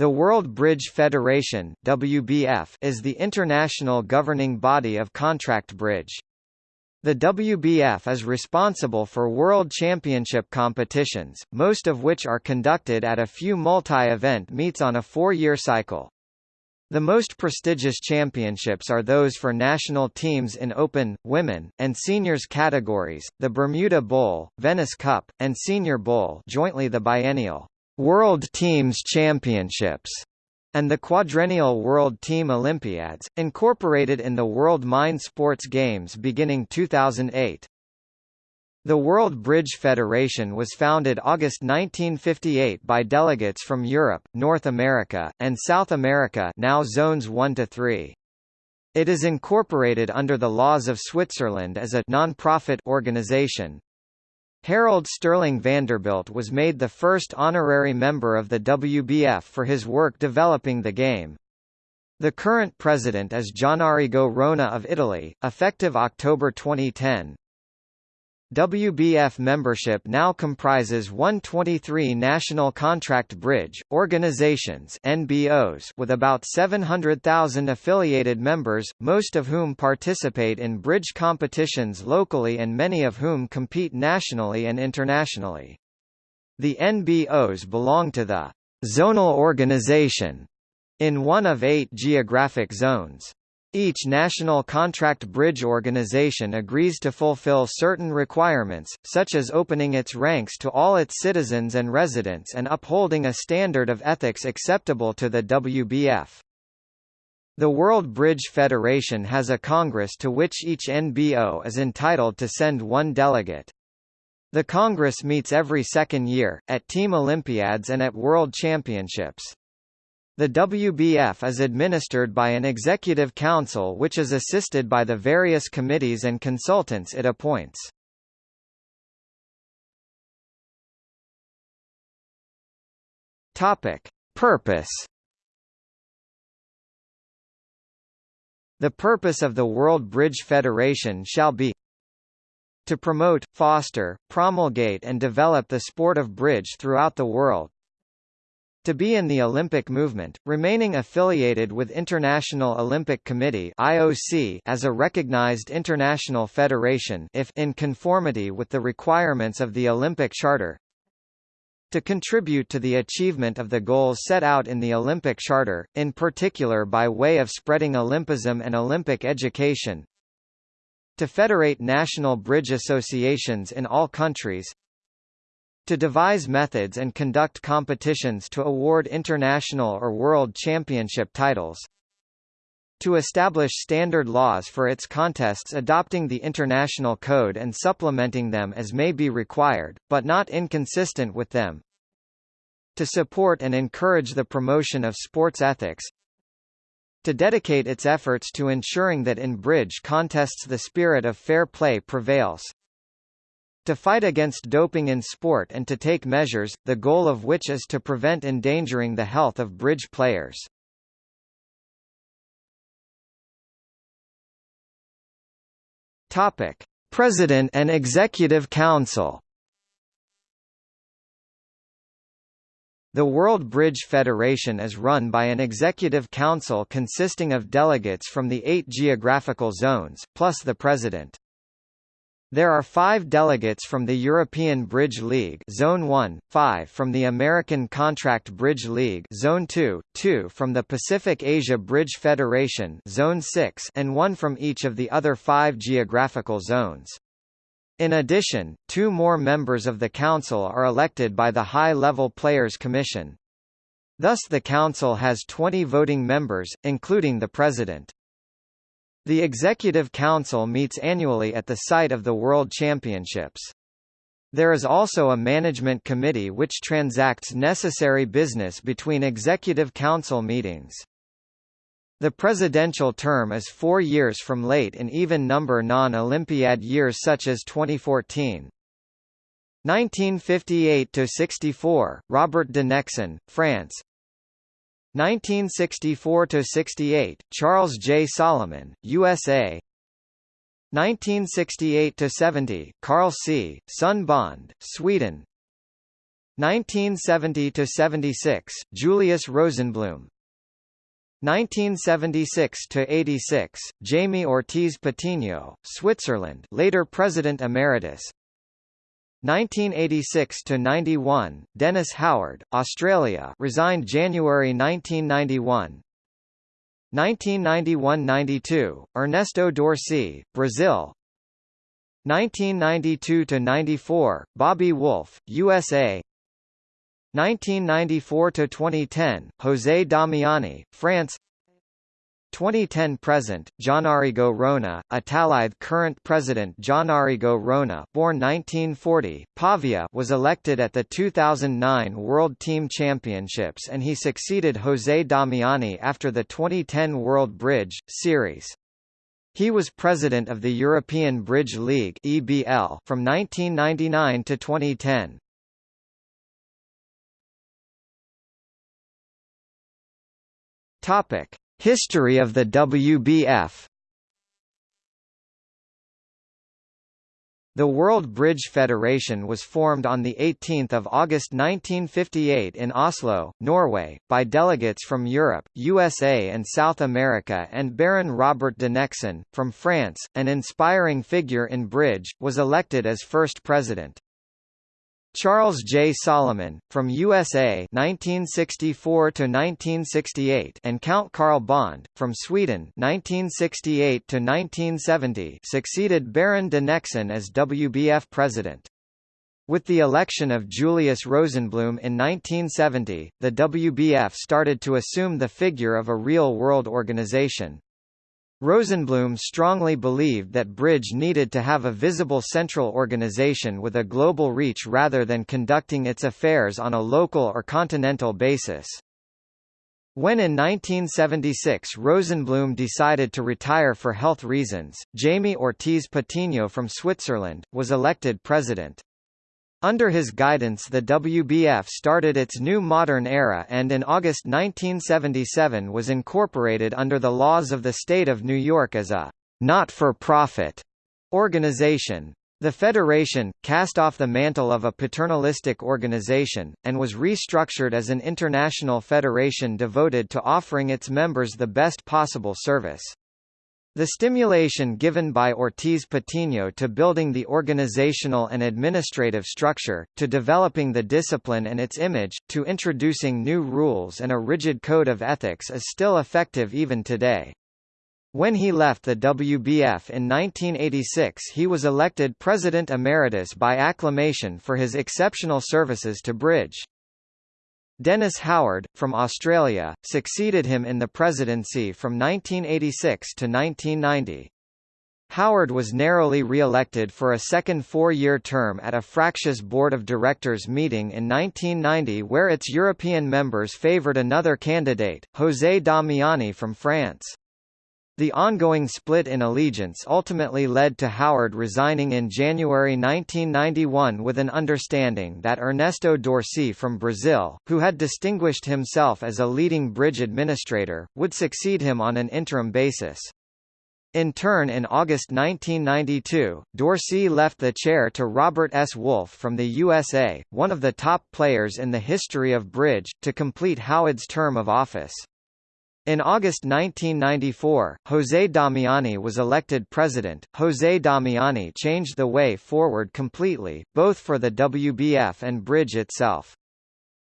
The World Bridge Federation WBF is the international governing body of contract bridge. The WBF is responsible for World Championship competitions, most of which are conducted at a few multi-event meets on a four-year cycle. The most prestigious championships are those for national teams in Open, Women, and Seniors categories, the Bermuda Bowl, Venice Cup, and Senior Bowl jointly the biennial World Teams Championships and the quadrennial World Team Olympiads, incorporated in the World Mind Sports Games beginning 2008. The World Bridge Federation was founded August 1958 by delegates from Europe, North America, and South America now zones 1 to 3. It is incorporated under the laws of Switzerland as a non-profit organization. Harold Sterling Vanderbilt was made the first honorary member of the WBF for his work developing the game. The current president is Gianarrigo Rona of Italy, effective October 2010. WBF membership now comprises 123 national contract bridge, organizations NBOs with about 700,000 affiliated members, most of whom participate in bridge competitions locally and many of whom compete nationally and internationally. The NBOs belong to the zonal organization in one of eight geographic zones. Each national contract bridge organization agrees to fulfill certain requirements, such as opening its ranks to all its citizens and residents and upholding a standard of ethics acceptable to the WBF. The World Bridge Federation has a congress to which each NBO is entitled to send one delegate. The congress meets every second year, at Team Olympiads and at World Championships. The WBF is administered by an executive council which is assisted by the various committees and consultants it appoints. Topic: Purpose The purpose of the World Bridge Federation shall be to promote, foster, promulgate and develop the sport of bridge throughout the world, to be in the Olympic movement, remaining affiliated with International Olympic Committee (IOC) as a recognized international federation if in conformity with the requirements of the Olympic Charter. To contribute to the achievement of the goals set out in the Olympic Charter, in particular by way of spreading Olympism and Olympic education. To federate national bridge associations in all countries, to devise methods and conduct competitions to award international or world championship titles. To establish standard laws for its contests adopting the international code and supplementing them as may be required, but not inconsistent with them. To support and encourage the promotion of sports ethics, to dedicate its efforts to ensuring that in bridge contests the spirit of fair play prevails to fight against doping in sport and to take measures, the goal of which is to prevent endangering the health of bridge players. Topic: President and Executive Council. The World Bridge Federation is run by an executive council consisting of delegates from the eight geographical zones, plus the president. There are five delegates from the European Bridge League Zone 1, five from the American Contract Bridge League Zone 2, two from the Pacific Asia Bridge Federation Zone 6 and one from each of the other five geographical zones. In addition, two more members of the Council are elected by the High-Level Players Commission. Thus the Council has 20 voting members, including the President. The Executive Council meets annually at the site of the World Championships. There is also a management committee which transacts necessary business between Executive Council meetings. The presidential term is four years from late in even-number non-Olympiad years such as 2014. 1958–64, Robert de Nexon, France 1964–68, Charles J. Solomon, USA 1968–70, Carl C., Sun Bond, Sweden 1970 to 76 Julius Rosenblum 1976 to 86 Jaime Ortiz Patino Switzerland later president emeritus 1986 to 91 Dennis Howard Australia resigned January 1991 1991–92 Ernesto d'Orsi Brazil. 1992 to 94 Bobby Wolff, USA 1994 to 2010 José Damiani France 2010 present Gianarrigo Rona Italide current president Gianarrigo Rona born 1940 Pavia was elected at the 2009 World Team Championships and he succeeded José Damiani after the 2010 World Bridge Series he was president of the European Bridge League (EBL) from 1999 to 2010. Topic: History of the WBF. The World Bridge Federation was formed on 18 August 1958 in Oslo, Norway, by delegates from Europe, USA and South America and Baron Robert de Nexon, from France, an inspiring figure in bridge, was elected as first president. Charles J. Solomon, from USA 1964 to 1968, and Count Carl Bond, from Sweden 1968 to 1970, succeeded Baron de Nexon as WBF president. With the election of Julius Rosenblum in 1970, the WBF started to assume the figure of a real-world organization. Rosenblum strongly believed that Bridge needed to have a visible central organization with a global reach rather than conducting its affairs on a local or continental basis. When in 1976 Rosenblum decided to retire for health reasons, Jaime Ortiz Patino from Switzerland, was elected president. Under his guidance the WBF started its new modern era and in August 1977 was incorporated under the laws of the state of New York as a not-for-profit organization. The federation, cast off the mantle of a paternalistic organization, and was restructured as an international federation devoted to offering its members the best possible service. The stimulation given by Ortiz Patino to building the organizational and administrative structure, to developing the discipline and its image, to introducing new rules and a rigid code of ethics is still effective even today. When he left the WBF in 1986 he was elected President Emeritus by acclamation for his exceptional services to Bridge. Dennis Howard, from Australia, succeeded him in the presidency from 1986 to 1990. Howard was narrowly re-elected for a second four-year term at a fractious board of directors meeting in 1990 where its European members favoured another candidate, José Damiani from France. The ongoing split in allegiance ultimately led to Howard resigning in January 1991 with an understanding that Ernesto d'Orsi from Brazil, who had distinguished himself as a leading bridge administrator, would succeed him on an interim basis. In turn in August 1992, d'Orsi left the chair to Robert S. Wolff from the USA, one of the top players in the history of bridge, to complete Howard's term of office. In August 1994, José Damiani was elected president. José Damiani changed the way forward completely, both for the WBF and Bridge itself.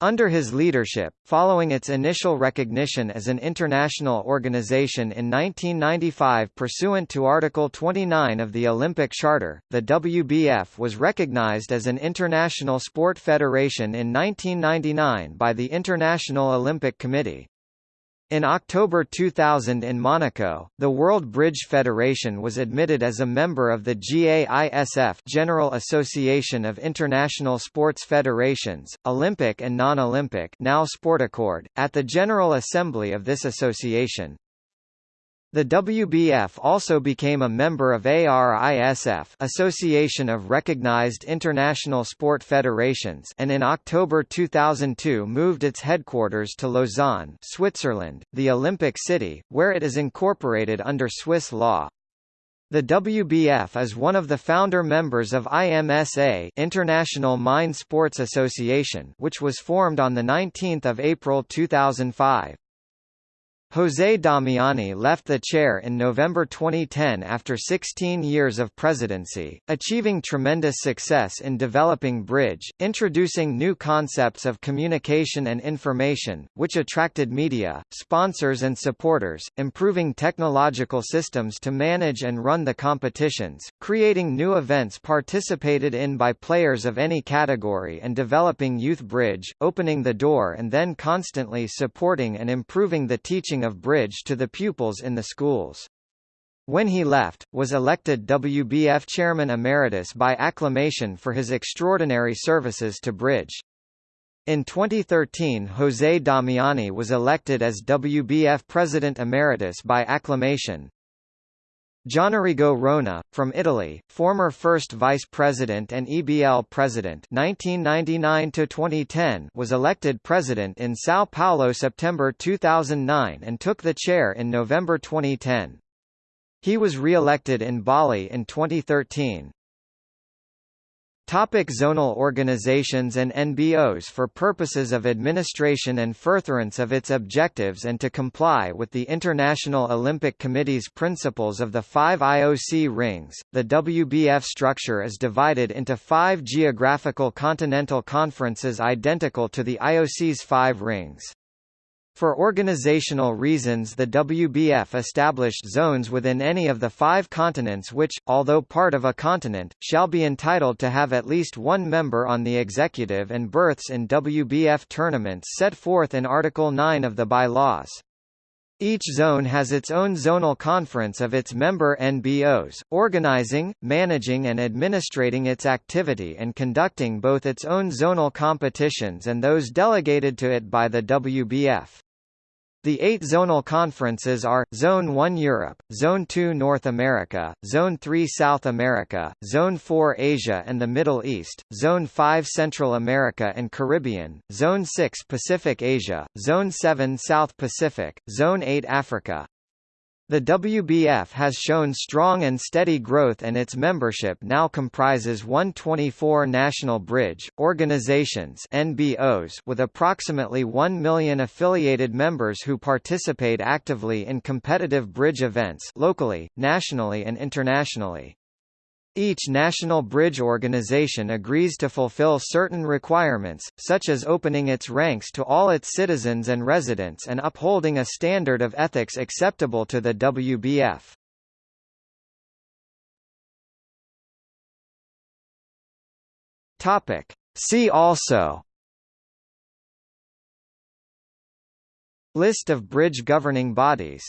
Under his leadership, following its initial recognition as an international organization in 1995 pursuant to Article 29 of the Olympic Charter, the WBF was recognized as an international sport federation in 1999 by the International Olympic Committee. In October 2000 in Monaco, the World Bridge Federation was admitted as a member of the GAISF General Association of International Sports Federations, Olympic and non-Olympic now Sportaccord, at the General Assembly of this association. The WBF also became a member of ARISF Association of Recognized International Sport Federations and in October 2002 moved its headquarters to Lausanne, Switzerland, the Olympic city, where it is incorporated under Swiss law. The WBF is one of the founder members of IMSA International Mind Sports Association which was formed on 19 April 2005. José Damiani left the chair in November 2010 after 16 years of presidency, achieving tremendous success in developing Bridge, introducing new concepts of communication and information, which attracted media, sponsors and supporters, improving technological systems to manage and run the competitions, creating new events participated in by players of any category and developing Youth Bridge, opening the door and then constantly supporting and improving the teaching of Bridge to the pupils in the schools. When he left, was elected WBF Chairman Emeritus by acclamation for his extraordinary services to Bridge. In 2013 José Damiani was elected as WBF President Emeritus by acclamation. Gianarrigo Rona, from Italy, former first vice president and EBL president 1999 was elected president in São Paulo September 2009 and took the chair in November 2010. He was re-elected in Bali in 2013. Topic zonal organizations and NBOs For purposes of administration and furtherance of its objectives and to comply with the International Olympic Committee's principles of the five IOC rings, the WBF structure is divided into five geographical continental conferences identical to the IOC's five rings. For organizational reasons the WBF established zones within any of the five continents which, although part of a continent, shall be entitled to have at least one member on the executive and berths in WBF tournaments set forth in Article 9 of the bylaws. Each zone has its own zonal conference of its member NBOs, organizing, managing and administrating its activity and conducting both its own zonal competitions and those delegated to it by the WBF. The eight zonal conferences are, Zone 1 Europe, Zone 2 North America, Zone 3 South America, Zone 4 Asia and the Middle East, Zone 5 Central America and Caribbean, Zone 6 Pacific Asia, Zone 7 South Pacific, Zone 8 Africa, the WBF has shown strong and steady growth and its membership now comprises 124 national bridge, organizations NBOs with approximately 1 million affiliated members who participate actively in competitive bridge events locally, nationally and internationally. Each national bridge organization agrees to fulfill certain requirements, such as opening its ranks to all its citizens and residents and upholding a standard of ethics acceptable to the WBF. Topic. See also List of bridge governing bodies